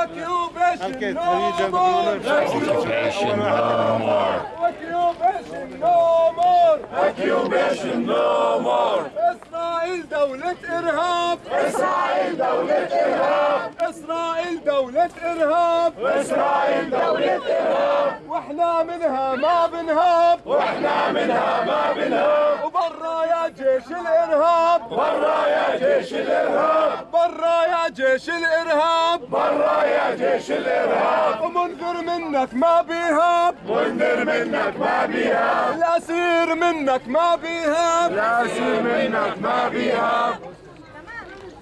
Occupation no more. Occupation no more. Occupation no more. Occupation no more. إسرائيل دولة إرهاب إسرائيل دولة إرهاب إسرائيل دولة إرهاب إسرائيل دولة إرهاب وإحنا منها ما بنهاب. وإحنا منها ما بنهاب. وبرا يا جيش الإرهاب. برا يا جيش الإرهاب. برا يا جيش الإرهاب. برا يا جيش الإرهاب. ومنذر منك ما بيهاب. منذر منك ما بيهاب. الأسير منك ما بيهاب. الأسير منك ما بيهاب.